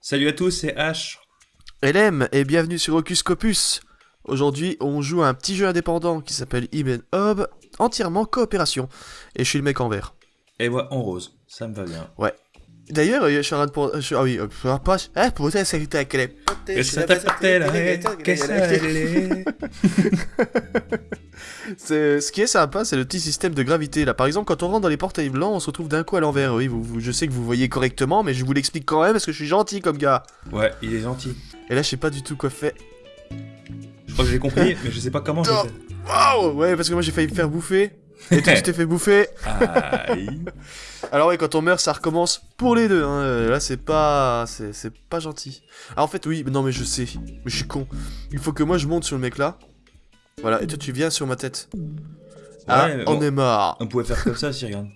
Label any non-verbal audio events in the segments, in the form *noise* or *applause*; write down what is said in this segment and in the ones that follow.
Salut à tous, c'est H. LM et bienvenue sur Ocus Scopus. Aujourd'hui, on joue à un petit jeu indépendant qui s'appelle Ibn Hob, entièrement coopération. Et je suis le mec en vert. Et moi en rose, ça me va bien. Ouais. D'ailleurs, euh, je suis en train de... pour- je Ah oui, euh, pour- pas... Hein, pour ça, c'est les... Hein, que ça allait. *laughs* C'est- Ce qui est sympa, c'est le petit système de gravité. Là, par exemple, quand on rentre dans les portails blancs, on se retrouve d'un coup à l'envers. Oui, vous, vous- je sais que vous voyez correctement, mais je vous l'explique quand même parce que je suis gentil comme gars. Ouais, il est gentil. Et là, je sais pas du tout quoi faire. Je crois que j'ai compris, mais je sais pas comment je. Waouh Ouais, parce que moi j'ai failli me faire bouffer. Et toi, tu t'es fait bouffer. Aïe. Alors ouais, quand on meurt, ça recommence pour les deux. Hein. Euh, Là, c'est pas, c'est c'est pas gentil. Ah, en fait, oui, mais non, mais je sais, mais je suis con. Il faut que moi je monte sur le mec là. Voilà, et toi tu viens sur ma tête. Ah, on bon. est marre. On pouvait faire comme ça si, regarde.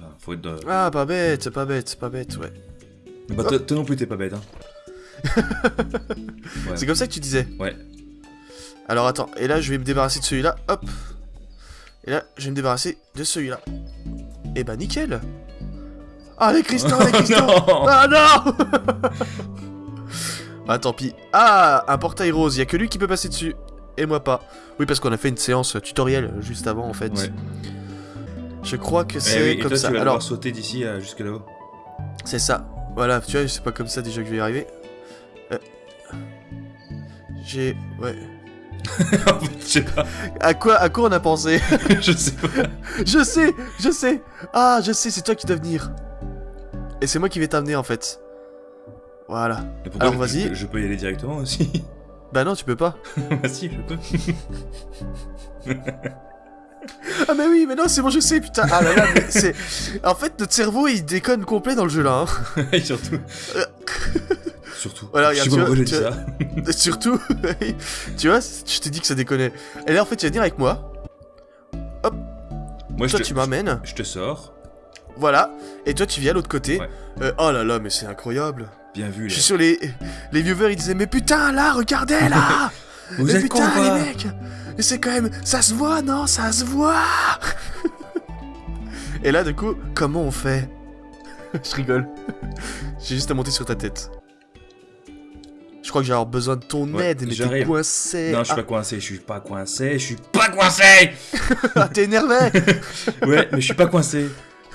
Ah, Faut être de... Ah, pas bête, pas bête, pas bête, ouais. Bah, toi, toi non plus, t'es pas bête, hein. *laughs* Ouais. C'est comme ça que tu disais. Ouais. Alors attends, et là je vais me débarrasser de celui-là, hop. Et là, je vais me débarrasser de celui-là. Et bah nickel. Ah les cristaux, les cristaux. *laughs* non Ah non *laughs* Ah tant pis. Ah, un portail rose, y a que lui qui peut passer dessus. Et moi pas. Oui, parce qu'on a fait une séance tutoriel juste avant en fait. Ouais. Je crois que Eh c'est oui, comme toi, ça. tu vas Alors, sauter d'ici à jusque là-haut. c'est ça. Voilà, tu vois, c'est pas comme ça déjà que je vais y arriver. Euh, J'ai... Ouais. *laughs* Je sais pas. À quoi, à quoi on a pensé *laughs* je sais pas. Je sais, je sais. Ah, je sais, c'est toi qui dois venir. Et c'est moi qui vais t'amener en fait. Voilà. Alors, vas-y. Je, peux y aller directement aussi? *laughs* Bah non, tu peux pas. bah si, je peux. Ah mais oui, mais non, c'est bon, je sais, putain. Ah là là, mais c'est... En fait, notre cerveau, il déconne complet dans le jeu là. hein. Et surtout. Surtout. Voilà, je regarde, tu vois- ça. *laughs* Surtout, *laughs* tu vois, je t'ai dit que ça déconnait. Et là, en fait, tu vas venir avec moi. Moi, je Toi, te, tu m'amènes. je te sors. Voilà. Et toi, tu viens à l'autre côté. Ouais. Euh, oh là là, mais c'est incroyable. Bien vu, Je suis sûr, les, les viewers, ils disaient, mais putain, là, regardez, là *laughs* Vous Mais êtes putain, les mecs Mais c'est quand même... Ça se voit, non? Ça se voit Et là, du coup, comment on fait? Je rigole. J'ai juste à monter sur ta tête. Je crois que j'ai avoir besoin de ton Ouais, aide, mais t'es coincé. Non, je suis ah, pas coincé, je suis pas coincé, je suis pas coincé *laughs* ah, t'es énervé *laughs* Ouais, mais je suis pas coincé.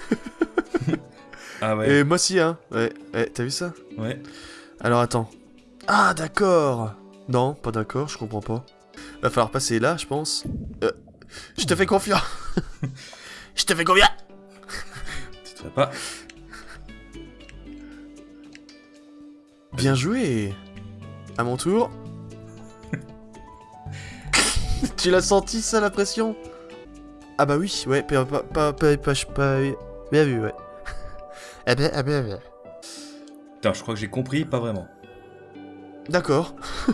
*laughs* ah ouais, Et moi aussi, hein. Ouais, ouais, t'as vu ça? Ouais. Alors, attends. Ah, d'accord Non, pas d'accord, je comprends pas. Va falloir passer là, je pense. Euh, je te fais confiance Je te fais confiance Tu te fais pas. Bien joué À mon tour. *laughs* tu l'as senti ça la pression? Ah bah oui, ouais, pas pas pas pas, bien vu, ouais. *laughs* Eh ben, eh ben, eh ben. Putain, je crois que j'ai compris, pas vraiment. D'accord. *laughs*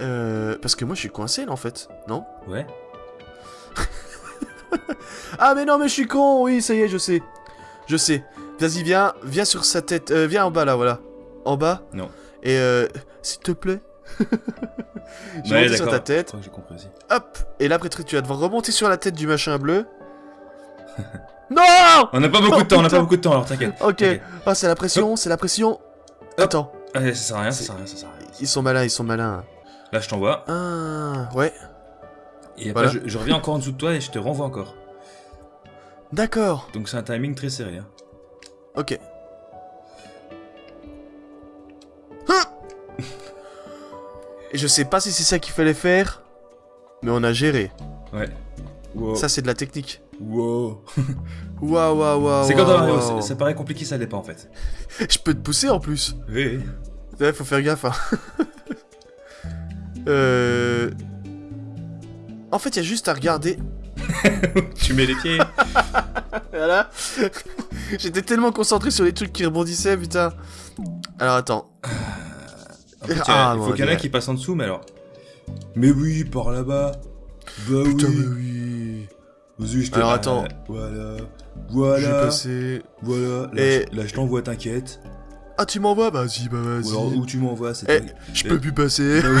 euh, parce que moi je suis coincé là en fait, non? Ouais. Ah mais non mais je suis con, oui ça y est je sais. Je sais. Vas-y viens, viens sur sa tête, euh, viens en bas là voilà. En bas. Non. Et euh, s'il te plaît. *laughs* monte sur ta tête. j'ai compris aussi. Hop Et là après tu vas devoir remonter sur la tête du machin bleu. *laughs* non On n'a pas beaucoup Oh, de temps, on n'a pas beaucoup de temps, alors t'inquiète. Ok. Ah c'est la pression, c'est la pression. Attends. Allez, ça sert à rien, ça sert à rien, ça sert à rien. Ils sont malins, ils sont malins. Là, je t'envoie. Ah ouais. Et après, Voilà. je, je reviens encore en dessous de toi et je te renvoie encore. D'accord. Donc c'est un timing très serré. Hein. Ok. Et je sais pas si c'est ça qu'il fallait faire, mais on a géré. Ouais. Wow. Ça, c'est de la technique. Wow. *laughs* Waouh, waouh, waouh. c'est quand arrive, waouh. ça, ça paraît compliqué, ça l'est pas en fait. *laughs* Je peux te pousser en plus. Oui, oui. Ouais, faut faire gaffe. Hein. *laughs* euh... En fait, il y a juste à regarder. tu mets les pieds. Voilà. J'étais tellement concentré sur les trucs qui rebondissaient, putain. Alors attends. En fait, il y a- Ah, il faut qu'il y en a ouais. qui passent en dessous, mais alors. Mais oui, par là-bas. Bah Putain, oui. mais oui. Vas-y, je te Alors, attends. Voilà. Je vais Voilà. passer. Voilà. Là, Et- je, là, je t'envoie, t'inquiète. Ah, tu m'envoies? Vas-y, bah Ou alors vas-y. où tu m'envoies, c'est Eh, je Eh. peux plus passer. *laughs*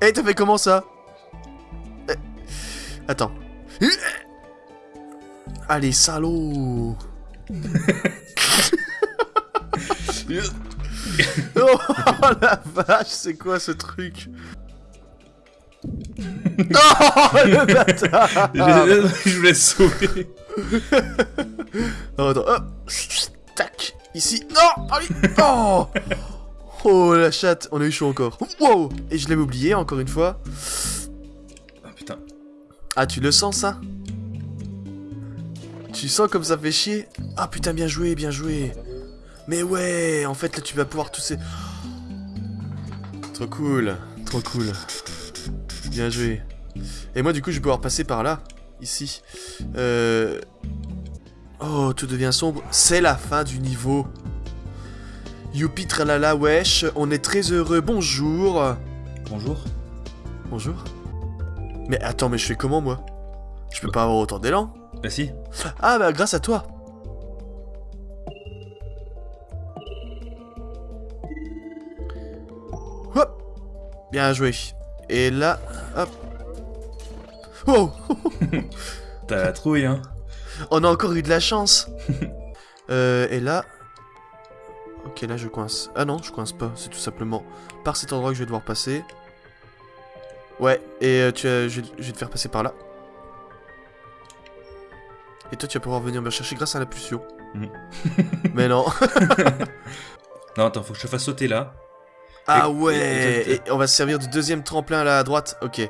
Eh, t'as fait comment ça? Eh, Attends. Allez, salaud *laughs* Oh la vache, c'est quoi ce truc? *laughs* Oh le bâtard *laughs* Je voulais te sauver. Non, attends, hop Tac Ici Non Allez Oh Oh la chatte, on a eu chaud encore. Wow Et je l'avais oublié encore une fois. Ah putain. Ah, tu le sens ça? Tu sens comme ça fait chier Ah putain, bien joué, bien joué. Mais ouais, en fait là tu vas pouvoir tous ces... Trop cool, trop cool. Bien joué. Et moi du coup je vais pouvoir passer par là, ici. Euh... Oh, tout devient sombre. C'est la fin du niveau. Youpi tralala wesh, on est très heureux, bonjour. Bonjour. Bonjour. Mais attends, mais je fais comment moi? Je peux pas avoir autant d'élan Bah si. Ah bah grâce à toi Hop Bien joué. Et là, hop. Oh *laughs* T'as la trouille, hein. On a encore eu de la chance *laughs* euh, Et là... Ok, là je coince. Ah non, je coince pas, c'est tout simplement par cet endroit que je vais devoir passer. Ouais, et euh, tu je vais te faire passer par là. Et toi, tu vas pouvoir venir me chercher grâce à la pulsion. Mhm. *laughs* Mais non. *laughs* Non, attends, faut que je te fasse sauter là. Ah Et- ouais et- Et on va se servir du deuxième tremplin là à droite. Ok.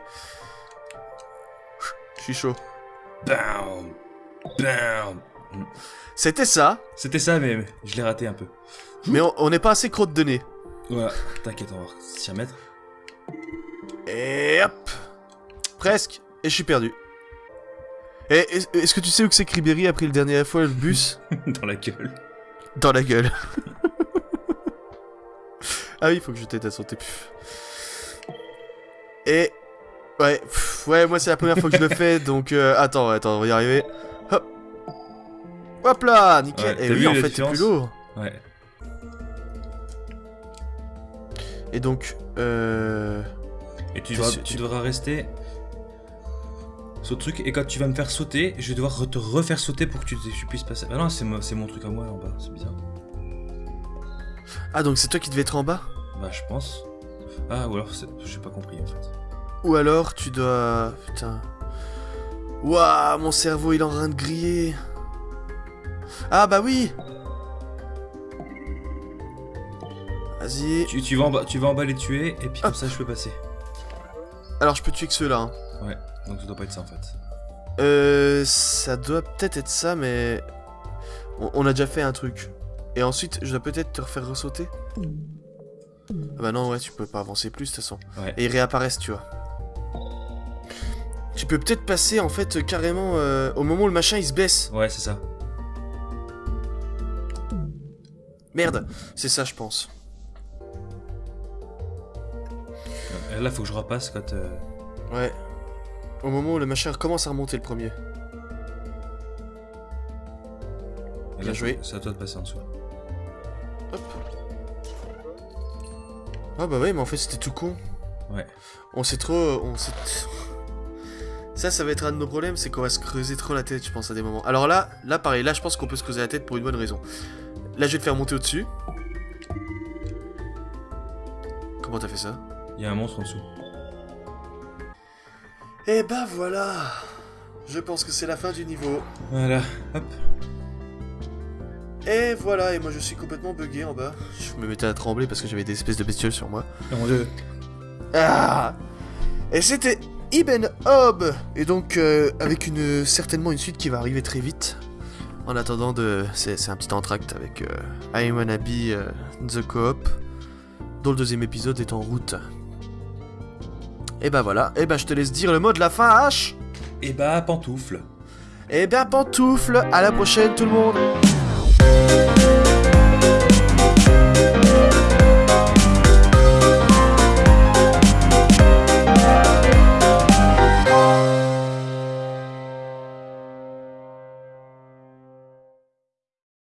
Je suis chaud. Bam Bam C'était ça, C'était ça, mais je l'ai raté un peu. mais on- on n'est pas assez crotte de nez. Voilà, t'inquiète, on va s'y remettre. Et hop Presque Et je suis perdu. Et est- est-ce que tu sais où que c'est que Ribéry a pris le dernier fois le bus *laughs* Dans la gueule. Dans la gueule. *laughs* ah oui, il faut que je t'aide à sauter. Puf. Et... Ouais, pff, ouais, moi c'est la première fois que je le fais, *laughs* donc... euh, attends, attends, on va y arriver. Hop Hop là Nickel Ouais, Et oui, en la fait, c'est plus lourd. Ouais. Et donc, euh... Et devras, tu devras rester le truc, et quand tu vas me faire sauter, je vais devoir te refaire sauter pour que tu, tu puisses passer. Ah non, c'est mo- c'est mon truc à moi là en bas, c'est bizarre. Ah, donc c'est toi qui devais être en bas? Bah, je pense. Ah, ou alors, j'ai pas compris en fait. Ou alors tu dois... Putain... Waouh, mon cerveau il est en train de griller. Ah bah oui Vas-y. Tu, tu vas en bas, tu vas en bas les tuer, et puis comme ça, je peux passer. Alors je peux tuer que ceux-là. Hein. Ouais, donc ça doit pas être ça en fait. Euh, ça doit peut-être être ça, mais... On, on a déjà fait un truc. Et ensuite, je dois peut-être te refaire ressauter Ah bah non, ouais, tu peux pas avancer plus de toute façon. Ouais. Et ils réapparaissent, tu vois. Tu peux peut-être passer, en fait, carrément, euh, au moment où le machin, il se baisse. Ouais, c'est ça. Merde, c'est ça, je pense. Euh, Là, faut que je repasse quand. euh, Ouais. Au moment où le machin commence à remonter le premier. là, Bien joué. C'est à toi de passer en dessous. Hop. Ah bah ouais, mais en fait c'était tout con. Ouais. On s'est trop... On s'est... Ça, ça va être un de nos problèmes, c'est qu'on va se creuser trop la tête, je pense, à des moments. Alors là, là pareil, là je pense qu'on peut se creuser la tête pour une bonne raison. Là je vais te faire monter au-dessus. Comment t'as fait ça? Il y a un monstre en dessous. Et bah voilà Je pense que c'est la fin du niveau. Voilà, hop. Et voilà, et moi je suis complètement bugué en bas. Je me mettais à trembler parce que j'avais des espèces de bestioles sur moi. Oh mon dieu. Ah Et c'était Ibn Hob Et donc, euh, avec une certainement une suite qui va arriver très vite. En attendant, de, c'est, c'est un petit entracte avec euh, I Wanna Be euh, The Co-op, dont le deuxième épisode est en route. Et bah voilà, et bah je te laisse dire le mot de la fin, H. Et bah, pantoufle. Et bien pantoufle, à la prochaine tout le monde